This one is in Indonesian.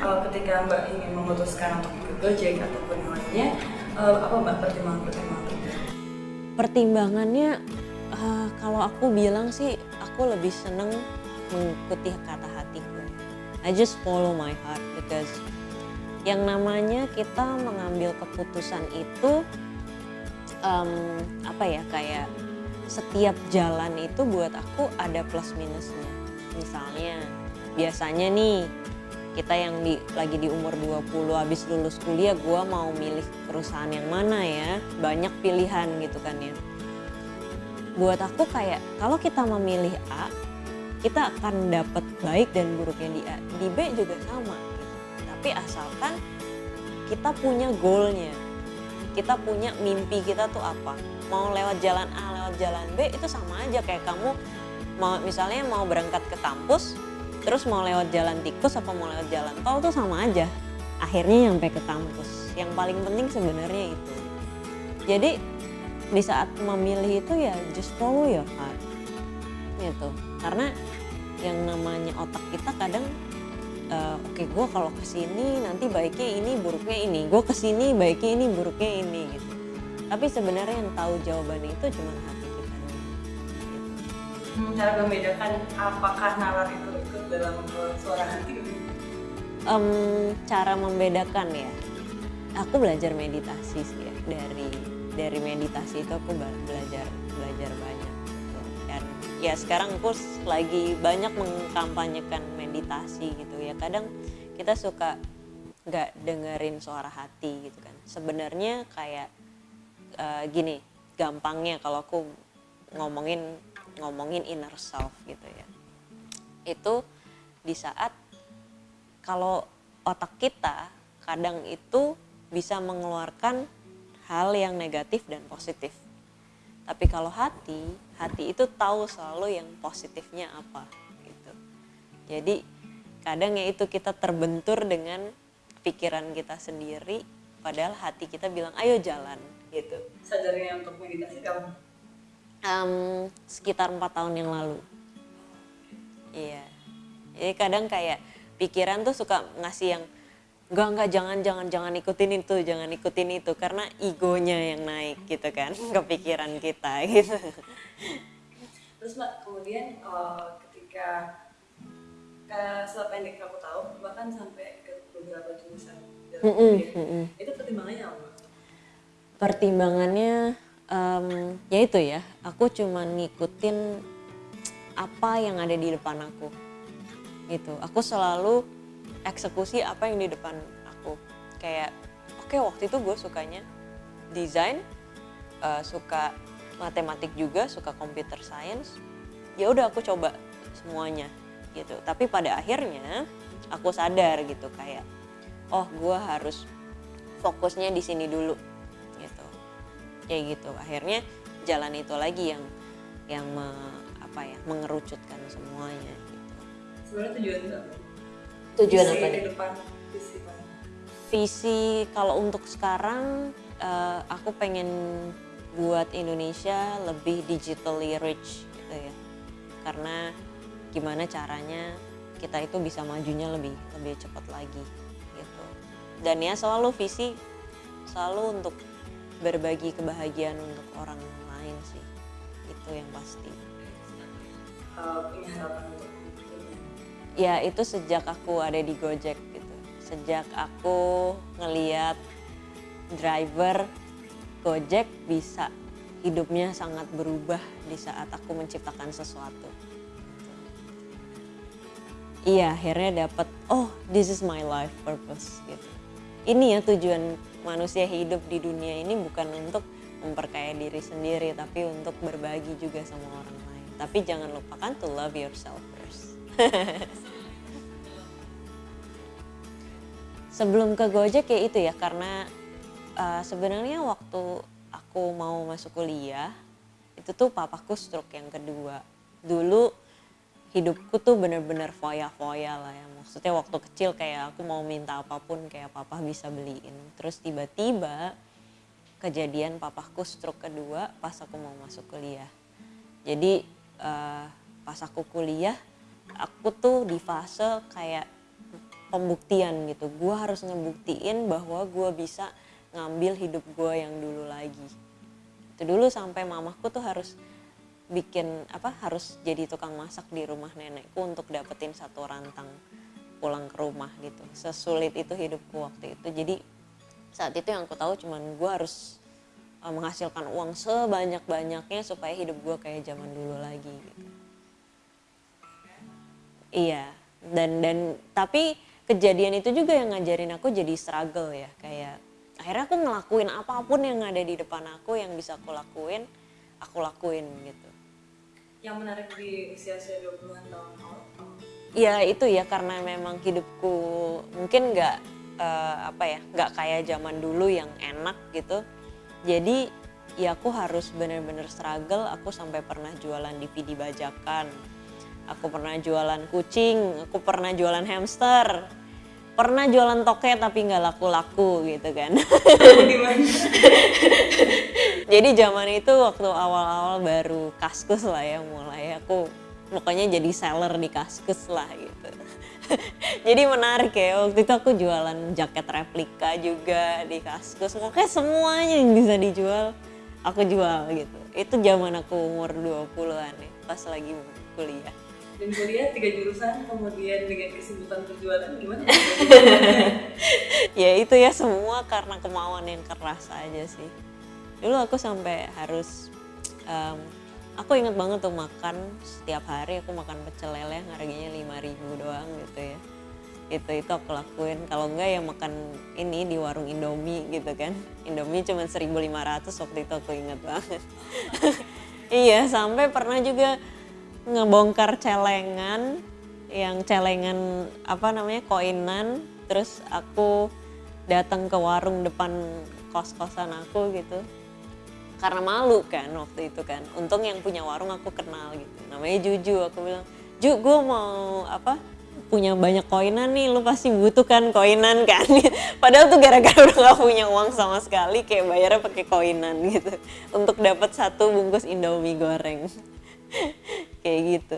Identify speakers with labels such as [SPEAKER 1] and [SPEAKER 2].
[SPEAKER 1] uh, ketika Mbak ingin memutuskan untuk ikut Gojek ataupun lainnya, uh, apa Mbak pertimbangan-pertimbangan?
[SPEAKER 2] Pertimbangannya uh, kalau aku bilang sih aku lebih seneng mengikuti kata hatiku. I just follow my heart because yang namanya kita mengambil keputusan itu um, apa ya kayak setiap jalan itu buat aku ada plus minusnya. Misalnya biasanya nih kita yang di, lagi di umur 20 habis lulus kuliah gue mau milih perusahaan yang mana ya? Banyak pilihan gitu kan ya. Buat aku kayak kalau kita memilih A kita akan dapat baik dan buruknya di A. Di B juga sama gitu. tapi asalkan kita punya goalnya. Kita punya mimpi kita tuh apa? Mau lewat jalan A lewat jalan B itu sama aja kayak kamu mau misalnya mau berangkat ke kampus terus mau lewat jalan tikus apa mau lewat jalan tol tuh sama aja. Akhirnya nyampe ke kampus. Yang paling penting sebenarnya itu. Jadi di saat memilih itu ya just follow your heart. Gitu. Karena yang namanya otak kita kadang uh, oke okay, gue kalau ke sini nanti baiknya ini buruknya ini. Gue ke sini baiknya ini buruknya ini gitu. Tapi sebenarnya yang tahu jawabannya itu cuma hati.
[SPEAKER 1] Cara membedakan apakah nalar itu ikut dalam suara hati?
[SPEAKER 2] Um, cara membedakan ya. Aku belajar meditasi sih ya. Dari dari meditasi itu aku belajar belajar banyak. Dan ya sekarang aku lagi banyak mengkampanyekan meditasi gitu ya. Kadang kita suka nggak dengerin suara hati gitu kan. Sebenarnya kayak uh, gini gampangnya kalau aku ngomongin ngomongin inner self gitu ya itu di saat kalau otak kita kadang itu bisa mengeluarkan hal yang negatif dan positif. Tapi kalau hati, hati itu tahu selalu yang positifnya apa gitu. Jadi kadang ya itu kita terbentur dengan pikiran kita sendiri padahal hati kita bilang ayo jalan gitu.
[SPEAKER 1] Sadarnya untuk meditasi kamu?
[SPEAKER 2] Um, sekitar empat tahun yang lalu. Iya. Jadi kadang kayak pikiran tuh suka ngasih yang enggak enggak jangan jangan jangan ikutin itu jangan ikutin itu karena egonya yang naik gitu kan kepikiran kita gitu.
[SPEAKER 1] Terus mbak kemudian uh, ketika ke sependek aku tahu bahkan sampai ke beberapa jurusan dalam mm -mm, mm -mm. itu pertimbangannya apa?
[SPEAKER 2] Pertimbangannya um, ya itu ya aku cuma ngikutin apa yang ada di depan aku. Gitu. Aku selalu eksekusi apa yang di depan aku. Kayak oke okay, waktu itu gue sukanya desain uh, suka matematik juga suka computer science. Ya udah aku coba semuanya gitu. Tapi pada akhirnya aku sadar gitu kayak oh gue harus fokusnya di sini dulu kayak gitu. Akhirnya jalan itu lagi yang yang me, apa ya mengerucutkan semuanya
[SPEAKER 1] sebenarnya tujuan
[SPEAKER 2] tujuan
[SPEAKER 1] visi
[SPEAKER 2] apa nih?
[SPEAKER 1] depan visi
[SPEAKER 2] visi kalau untuk sekarang uh, aku pengen buat Indonesia lebih digitally rich gitu ya. Karena gimana caranya kita itu bisa majunya lebih lebih cepat lagi gitu. Dan ya selalu visi selalu untuk berbagi kebahagiaan untuk orang lain sih itu yang pasti
[SPEAKER 1] uh, punya harapan untuk
[SPEAKER 2] ya itu sejak aku ada di Gojek gitu. Sejak aku ngeliat driver Gojek bisa hidupnya sangat berubah di saat aku menciptakan sesuatu. Iya, akhirnya dapat oh this is my life purpose gitu. Ini ya tujuan manusia hidup di dunia ini bukan untuk memperkaya diri sendiri tapi untuk berbagi juga sama orang lain. Tapi jangan lupakan to love yourself first. Sebelum ke Gojek ya itu ya karena uh, sebenarnya waktu aku mau masuk kuliah itu tuh papaku stroke yang kedua. Dulu hidupku tuh bener-bener foya-foya lah ya. Maksudnya waktu kecil kayak aku mau minta apa pun kayak papa bisa beliin. Terus tiba-tiba kejadian papaku stroke kedua pas aku mau masuk kuliah. Jadi uh, pas aku kuliah aku tuh di fase kayak pembuktian gitu gue harus ngebuktiin bahwa gue bisa ngambil hidup gue yang dulu lagi itu dulu sampai mamaku tuh harus bikin apa harus jadi tukang masak di rumah nenekku untuk dapetin satu rantang pulang ke rumah gitu. Sesulit itu hidupku waktu itu. Jadi saat itu yang aku tahu cuman gue harus uh, menghasilkan uang sebanyak banyaknya supaya hidup gue kayak zaman dulu lagi gitu. Iya. Dan dan tapi kejadian itu juga yang ngajarin aku jadi struggle ya. Kayak akhirnya aku ngelakuin apa pun yang ada di depan aku yang bisa aku lakuin aku lakuin gitu
[SPEAKER 1] yang menarik di usia-usia 20-an tahun awal
[SPEAKER 2] ya itu ya karena memang hidupku mungkin nggak uh, apa ya nggak kayak zaman dulu yang enak gitu. Jadi ya aku harus bener-bener struggle. Aku sampai pernah jualan DVD bajakan. Aku pernah jualan kucing. Aku pernah jualan hamster pernah jualan toke tapi nggak laku-laku gitu kan. Jadi zaman itu waktu awal-awal baru kaskus lah ya mulai. Aku pokoknya jadi seller di kaskus lah gitu. Jadi menarik ya waktu itu aku jualan jaket replika juga di kaskus. Pokoknya semuanya yang bisa dijual aku jual gitu. Itu zaman aku umur 20-an ya pas lagi kuliah
[SPEAKER 1] dan kuliah tiga jurusan kemudian dengan kesibukan perjualan gimana?
[SPEAKER 2] Ya itu ya semua karena kemauan yang keras aja sih. Dulu aku sampai harus um, aku inget banget tuh makan setiap hari aku makan pecel lele yang harganya lima ribu doang gitu ya. Itu itu aku lakuin. Kalau enggak ya makan ini di warung Indomie gitu kan. Indomie cuma 1500 waktu itu aku inget banget. Iya sampai pernah juga ngebongkar celengan yang celengan apa namanya koinan terus aku datang ke warung depan kos-kosan aku gitu. Karena malu kan waktu itu kan. Untung yang punya warung aku kenal gitu. Namanya Juju aku bilang Ju gue mau apa punya banyak koinan nih lu pasti butuh kan koinan kan. Padahal tuh gara-gara udah gak punya uang sama sekali kayak bayarnya pakai koinan gitu. Untuk dapat satu bungkus indomie goreng kayak gitu